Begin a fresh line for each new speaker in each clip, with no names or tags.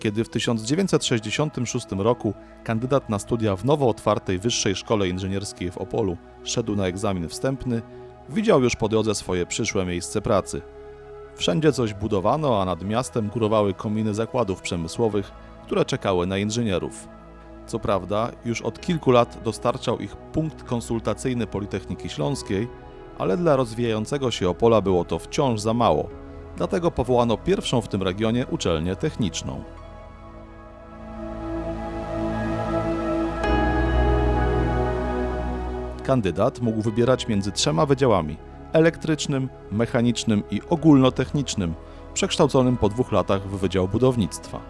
Kiedy w 1966 roku kandydat na studia w nowo otwartej Wyższej Szkole Inżynierskiej w Opolu szedł na egzamin wstępny, widział już po drodze swoje przyszłe miejsce pracy. Wszędzie coś budowano, a nad miastem górowały kominy zakładów przemysłowych, które czekały na inżynierów. Co prawda, już od kilku lat dostarczał ich punkt konsultacyjny Politechniki Śląskiej, ale dla rozwijającego się Opola było to wciąż za mało. Dlatego powołano pierwszą w tym regionie uczelnię techniczną. Kandydat mógł wybierać między trzema wydziałami elektrycznym, mechanicznym i ogólnotechnicznym, przekształconym po dwóch latach w Wydział Budownictwa.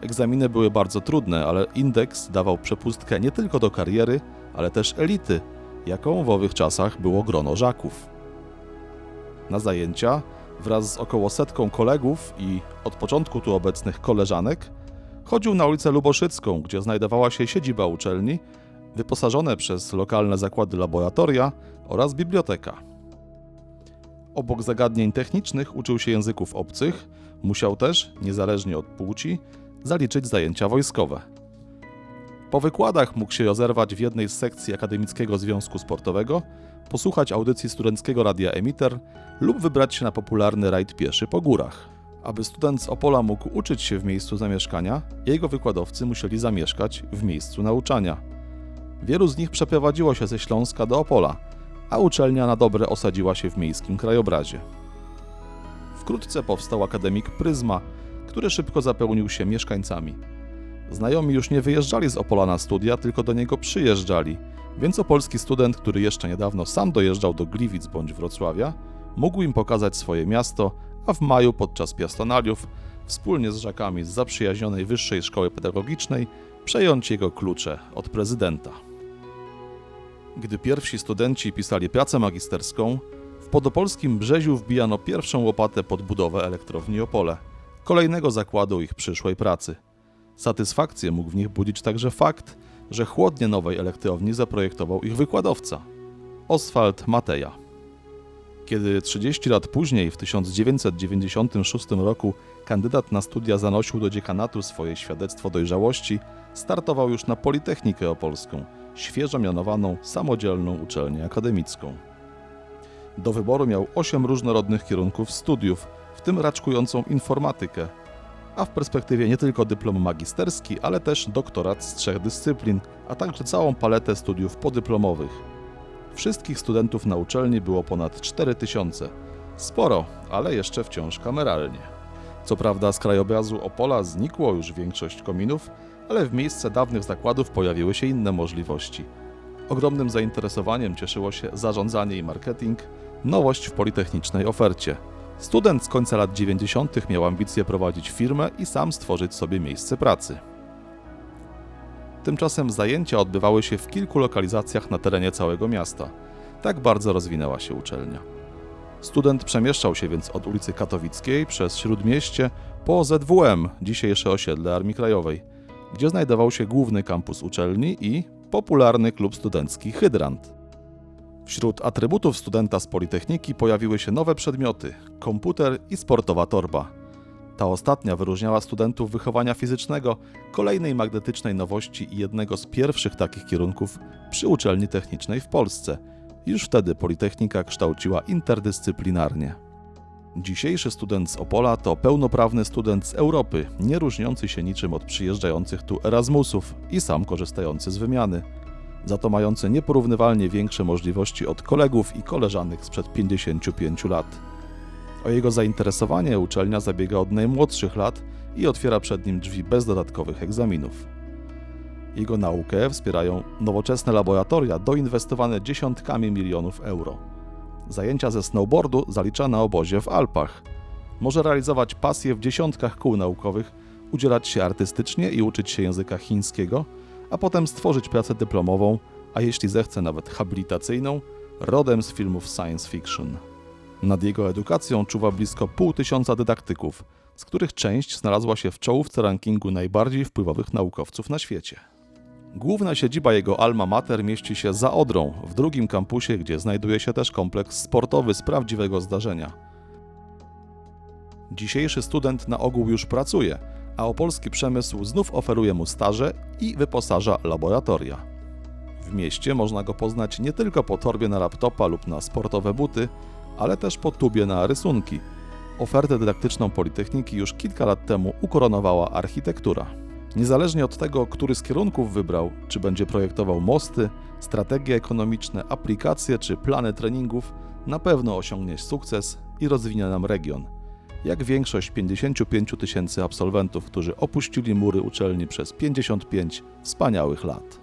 Egzaminy były bardzo trudne, ale indeks dawał przepustkę nie tylko do kariery, ale też elity, jaką w owych czasach było grono żaków. Na zajęcia wraz z około setką kolegów i od początku tu obecnych koleżanek chodził na ulicę Luboszycką, gdzie znajdowała się siedziba uczelni, wyposażone przez lokalne zakłady laboratoria oraz biblioteka. Obok zagadnień technicznych uczył się języków obcych, musiał też, niezależnie od płci, zaliczyć zajęcia wojskowe. Po wykładach mógł się rozerwać w jednej z sekcji Akademickiego Związku Sportowego, posłuchać audycji studenckiego radia Emiter lub wybrać się na popularny rajd pieszy po górach. Aby student z Opola mógł uczyć się w miejscu zamieszkania, jego wykładowcy musieli zamieszkać w miejscu nauczania. Wielu z nich przeprowadziło się ze Śląska do Opola, a uczelnia na dobre osadziła się w miejskim krajobrazie. Wkrótce powstał akademik Pryzma, który szybko zapełnił się mieszkańcami. Znajomi już nie wyjeżdżali z Opola na studia, tylko do niego przyjeżdżali, więc opolski student, który jeszcze niedawno sam dojeżdżał do Gliwic bądź Wrocławia, mógł im pokazać swoje miasto, a w maju podczas piastonaliów wspólnie z żakami z zaprzyjaźnionej Wyższej Szkoły Pedagogicznej przejąć jego klucze od prezydenta. Gdy pierwsi studenci pisali pracę magisterską, w podopolskim Brzeziu wbijano pierwszą łopatę pod budowę elektrowni Opole, kolejnego zakładu ich przyszłej pracy. Satysfakcję mógł w nich budzić także fakt, że chłodnie nowej elektrowni zaprojektował ich wykładowca Oswald Mateja. Kiedy 30 lat później, w 1996 roku, kandydat na studia zanosił do dziekanatu swoje świadectwo dojrzałości, startował już na Politechnikę Opolską, świeżo mianowaną samodzielną uczelnię akademicką. Do wyboru miał 8 różnorodnych kierunków studiów, w tym raczkującą informatykę, a w perspektywie nie tylko dyplom magisterski, ale też doktorat z trzech dyscyplin, a także całą paletę studiów podyplomowych. Wszystkich studentów na uczelni było ponad 4000. Sporo, ale jeszcze wciąż kameralnie. Co prawda z krajobrazu Opola znikło już większość kominów, ale w miejsce dawnych zakładów pojawiły się inne możliwości. Ogromnym zainteresowaniem cieszyło się zarządzanie i marketing, nowość w politechnicznej ofercie. Student z końca lat 90. miał ambicje prowadzić firmę i sam stworzyć sobie miejsce pracy. Tymczasem zajęcia odbywały się w kilku lokalizacjach na terenie całego miasta. Tak bardzo rozwinęła się uczelnia. Student przemieszczał się więc od ulicy Katowickiej przez Śródmieście po ZWM, dzisiejsze osiedle Armii Krajowej, gdzie znajdował się główny kampus uczelni i popularny klub studencki Hydrant. Wśród atrybutów studenta z Politechniki pojawiły się nowe przedmioty komputer i sportowa torba. Ta ostatnia wyróżniała studentów wychowania fizycznego, kolejnej magnetycznej nowości i jednego z pierwszych takich kierunków przy uczelni technicznej w Polsce. Już wtedy Politechnika kształciła interdyscyplinarnie. Dzisiejszy student z Opola to pełnoprawny student z Europy, nie różniący się niczym od przyjeżdżających tu Erasmusów i sam korzystający z wymiany za to mający nieporównywalnie większe możliwości od kolegów i koleżanek sprzed 55 lat. O jego zainteresowanie uczelnia zabiega od najmłodszych lat i otwiera przed nim drzwi bez dodatkowych egzaminów. Jego naukę wspierają nowoczesne laboratoria doinwestowane dziesiątkami milionów euro. Zajęcia ze snowboardu zalicza na obozie w Alpach. Może realizować pasję w dziesiątkach kół naukowych, udzielać się artystycznie i uczyć się języka chińskiego – a potem stworzyć pracę dyplomową, a jeśli zechce nawet habilitacyjną, rodem z filmów science fiction. Nad jego edukacją czuwa blisko pół tysiąca dydaktyków, z których część znalazła się w czołówce rankingu najbardziej wpływowych naukowców na świecie. Główna siedziba jego alma mater mieści się za Odrą, w drugim kampusie, gdzie znajduje się też kompleks sportowy z prawdziwego zdarzenia. Dzisiejszy student na ogół już pracuje – a opolski przemysł znów oferuje mu staże i wyposaża laboratoria. W mieście można go poznać nie tylko po torbie na laptopa lub na sportowe buty, ale też po tubie na rysunki. Ofertę dydaktyczną Politechniki już kilka lat temu ukoronowała architektura. Niezależnie od tego, który z kierunków wybrał, czy będzie projektował mosty, strategie ekonomiczne, aplikacje czy plany treningów, na pewno osiągnie sukces i rozwinie nam region. Jak większość 55 000 tysięcy absolwentów, którzy opuścili mury uczelni przez 55 wspaniałych lat.